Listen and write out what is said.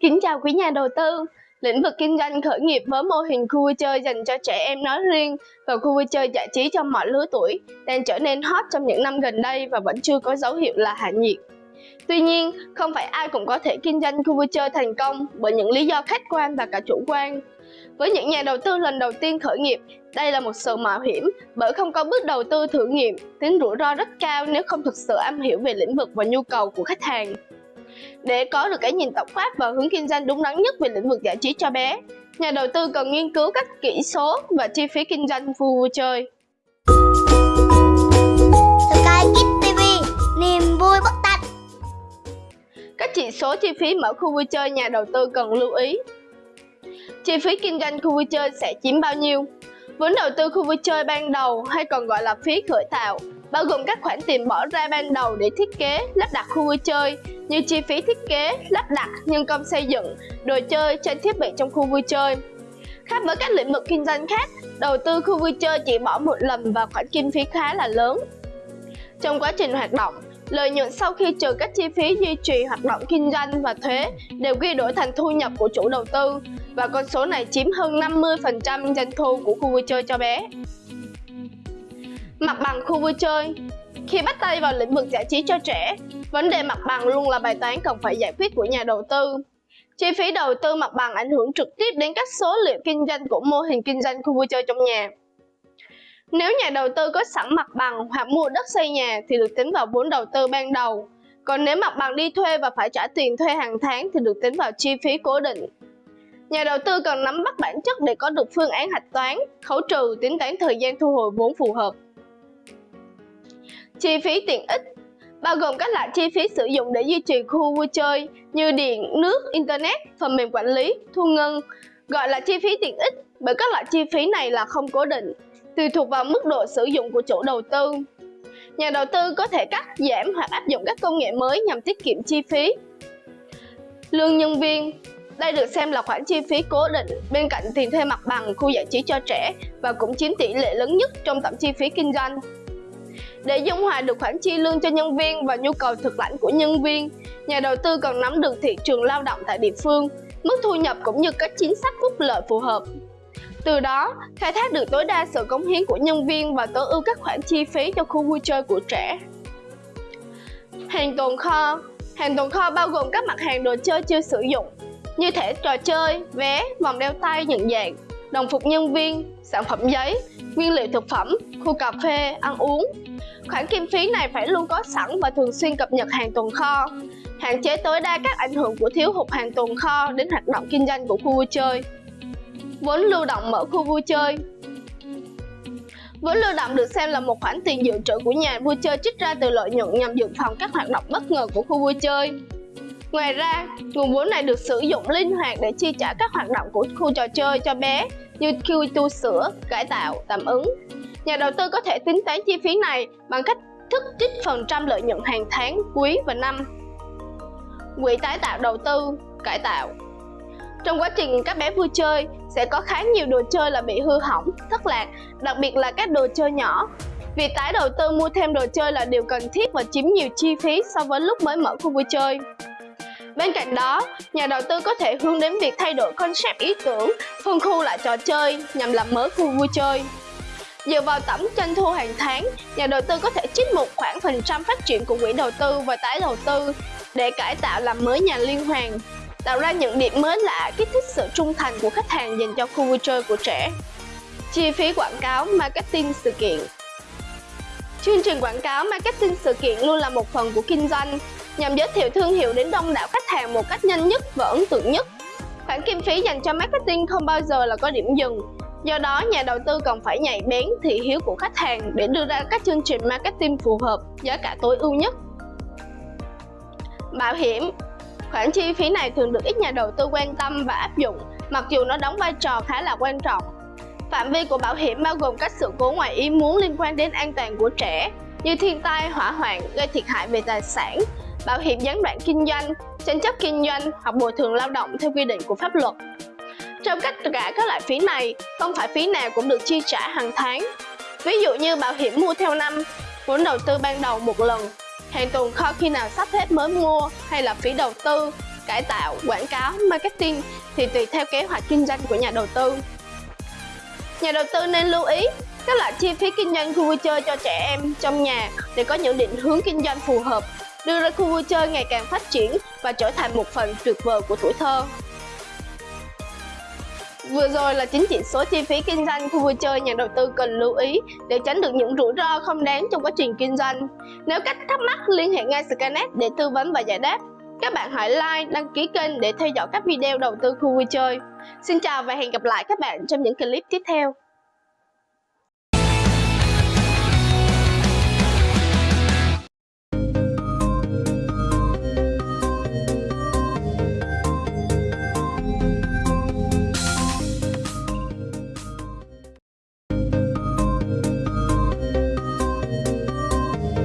Kính chào quý nhà đầu tư. Lĩnh vực kinh doanh khởi nghiệp với mô hình khu vui chơi dành cho trẻ em nói riêng và khu vui chơi giải trí cho mọi lứa tuổi đang trở nên hot trong những năm gần đây và vẫn chưa có dấu hiệu là hạ nhiệt. Tuy nhiên, không phải ai cũng có thể kinh doanh khu vui chơi thành công bởi những lý do khách quan và cả chủ quan. Với những nhà đầu tư lần đầu tiên khởi nghiệp, đây là một sự mạo hiểm bởi không có bước đầu tư thử nghiệm, tính rủi ro rất cao nếu không thực sự am hiểu về lĩnh vực và nhu cầu của khách hàng. Để có được cái nhìn tổng quát và hướng kinh doanh đúng đắn nhất về lĩnh vực giải trí cho bé, nhà đầu tư cần nghiên cứu các kỹ số và chi phí kinh doanh khu vui chơi. Sky Kids TV, niềm vui bất tận. Các chỉ số chi phí mở khu vui chơi nhà đầu tư cần lưu ý. Chi phí kinh doanh khu vui chơi sẽ chiếm bao nhiêu? Vốn đầu tư khu vui chơi ban đầu hay còn gọi là phí khởi tạo, bao gồm các khoản tiền bỏ ra ban đầu để thiết kế, lắp đặt khu vui chơi như chi phí thiết kế, lắp đặt, nhân công xây dựng, đồ chơi, trang thiết bị trong khu vui chơi. Khác với các lĩnh vực kinh doanh khác, đầu tư khu vui chơi chỉ bỏ một lần và khoản kinh phí khá là lớn. Trong quá trình hoạt động, lợi nhuận sau khi trừ các chi phí duy trì hoạt động kinh doanh và thuế đều ghi đổi thành thu nhập của chủ đầu tư và con số này chiếm hơn 50% doanh thu của khu vui chơi cho bé. Mặt bằng khu vui chơi Khi bắt tay vào lĩnh vực giải trí cho trẻ, vấn đề mặt bằng luôn là bài toán cần phải giải quyết của nhà đầu tư. Chi phí đầu tư mặt bằng ảnh hưởng trực tiếp đến các số liệu kinh doanh của mô hình kinh doanh khu vui chơi trong nhà. Nếu nhà đầu tư có sẵn mặt bằng hoặc mua đất xây nhà thì được tính vào vốn đầu tư ban đầu. Còn nếu mặt bằng đi thuê và phải trả tiền thuê hàng tháng thì được tính vào chi phí cố định. Nhà đầu tư cần nắm bắt bản chất để có được phương án hạch toán, khấu trừ, tính toán thời gian thu hồi vốn phù hợp. Chi phí tiện ích bao gồm các loại chi phí sử dụng để duy trì khu vui chơi như điện, nước, internet, phần mềm quản lý, thu ngân, gọi là chi phí tiện ích bởi các loại chi phí này là không cố định, tùy thuộc vào mức độ sử dụng của chủ đầu tư. Nhà đầu tư có thể cắt giảm hoặc áp dụng các công nghệ mới nhằm tiết kiệm chi phí. Lương nhân viên đây được xem là khoản chi phí cố định bên cạnh tiền thuê mặt bằng khu giải trí cho trẻ và cũng chiếm tỷ lệ lớn nhất trong tổng chi phí kinh doanh. Để dung hòa được khoản chi lương cho nhân viên và nhu cầu thực lãnh của nhân viên, nhà đầu tư cần nắm được thị trường lao động tại địa phương, mức thu nhập cũng như các chính sách phúc lợi phù hợp. Từ đó, khai thác được tối đa sự cống hiến của nhân viên và tối ưu các khoản chi phí cho khu vui chơi của trẻ. Hàng tồn kho Hàng tồn kho bao gồm các mặt hàng đồ chơi chưa sử dụng như thẻ trò chơi, vé, vòng đeo tay nhận dạng, đồng phục nhân viên, sản phẩm giấy, nguyên liệu thực phẩm, khu cà phê, ăn uống. Khoản kinh phí này phải luôn có sẵn và thường xuyên cập nhật hàng tồn kho, hạn chế tối đa các ảnh hưởng của thiếu hụt hàng tồn kho đến hoạt động kinh doanh của khu vui chơi. Vốn lưu động mở khu vui chơi Vốn lưu động được xem là một khoản tiền dự trữ của nhà vui chơi trích ra từ lợi nhuận nhằm dự phòng các hoạt động bất ngờ của khu vui chơi. Ngoài ra, nguồn vốn này được sử dụng linh hoạt để chi trả các hoạt động của khu trò chơi cho bé như khi tu sửa, cải tạo, tạm ứng. Nhà đầu tư có thể tính toán chi phí này bằng cách thức trích phần trăm lợi nhuận hàng tháng, quý và năm. Quỹ tái tạo đầu tư, cải tạo Trong quá trình các bé vui chơi, sẽ có khá nhiều đồ chơi là bị hư hỏng, thất lạc, đặc biệt là các đồ chơi nhỏ. Việc tái đầu tư mua thêm đồ chơi là điều cần thiết và chiếm nhiều chi phí so với lúc mới mở khu vui chơi. Bên cạnh đó, nhà đầu tư có thể hướng đến việc thay đổi concept ý tưởng, phân khu lại trò chơi nhằm làm mới khu vui chơi. Dựa vào tổng doanh thu hàng tháng, nhà đầu tư có thể trích một khoản phần trăm phát triển của quỹ đầu tư và tái đầu tư để cải tạo làm mới nhà liên hoàn, tạo ra những điểm mới lạ kích thích sự trung thành của khách hàng dành cho khu vui chơi của trẻ. Chi phí quảng cáo, marketing sự kiện Chương trình quảng cáo marketing sự kiện luôn là một phần của kinh doanh, nhằm giới thiệu thương hiệu đến đông đảo khách hàng một cách nhanh nhất và ấn tượng nhất. Khoản kinh phí dành cho marketing không bao giờ là có điểm dừng. Do đó, nhà đầu tư cần phải nhạy bén thị hiếu của khách hàng để đưa ra các chương trình marketing phù hợp, giá cả tối ưu nhất. Bảo hiểm Khoản chi phí này thường được ít nhà đầu tư quan tâm và áp dụng, mặc dù nó đóng vai trò khá là quan trọng. Phạm vi của bảo hiểm bao gồm các sự cố ngoài ý muốn liên quan đến an toàn của trẻ, như thiên tai, hỏa hoạn, gây thiệt hại về tài sản, bảo hiểm gián đoạn kinh doanh, tranh chấp kinh doanh hoặc bồi thường lao động theo quy định của pháp luật. Trong tất cả các loại phí này, không phải phí nào cũng được chi trả hàng tháng. Ví dụ như bảo hiểm mua theo năm, vốn đầu tư ban đầu một lần, hàng tồn kho khi nào sắp hết mới mua hay là phí đầu tư, cải tạo, quảng cáo, marketing thì tùy theo kế hoạch kinh doanh của nhà đầu tư. Nhà đầu tư nên lưu ý các loại chi phí kinh doanh khu vui chơi cho trẻ em trong nhà để có những định hướng kinh doanh phù hợp, đưa ra khu vui chơi ngày càng phát triển và trở thành một phần tuyệt vời của tuổi thơ. Vừa rồi là chính chỉ số chi phí kinh doanh khu vui chơi nhà đầu tư cần lưu ý để tránh được những rủi ro không đáng trong quá trình kinh doanh. Nếu các thắc mắc liên hệ ngay Skynet để tư vấn và giải đáp. Các bạn hãy like, đăng ký kênh để theo dõi các video đầu tư khu vui chơi. Xin chào và hẹn gặp lại các bạn trong những clip tiếp theo.